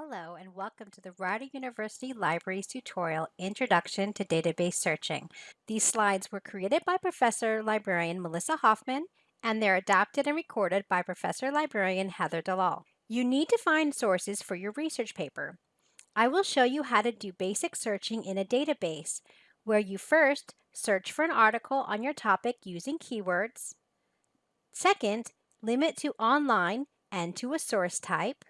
Hello and welcome to the Rider University Libraries tutorial Introduction to Database Searching. These slides were created by Professor Librarian Melissa Hoffman and they're adapted and recorded by Professor Librarian Heather Dalal. You need to find sources for your research paper. I will show you how to do basic searching in a database where you first search for an article on your topic using keywords. Second, limit to online and to a source type.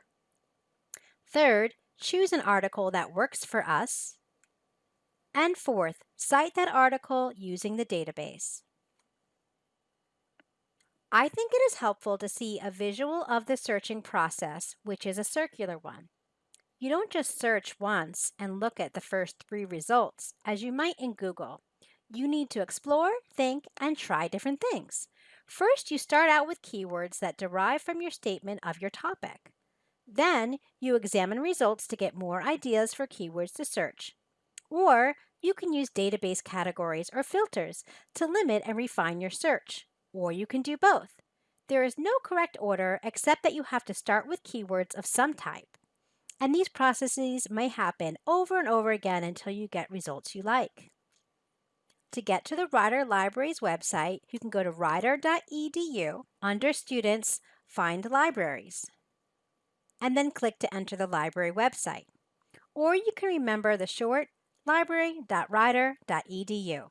Third, choose an article that works for us. And fourth, cite that article using the database. I think it is helpful to see a visual of the searching process, which is a circular one. You don't just search once and look at the first three results, as you might in Google. You need to explore, think, and try different things. First, you start out with keywords that derive from your statement of your topic. Then, you examine results to get more ideas for keywords to search. Or, you can use database categories or filters to limit and refine your search. Or you can do both. There is no correct order except that you have to start with keywords of some type. And these processes may happen over and over again until you get results you like. To get to the Rider Libraries website, you can go to rider.edu under Students, find Libraries, and then click to enter the library website. Or you can remember the short library.rider.edu.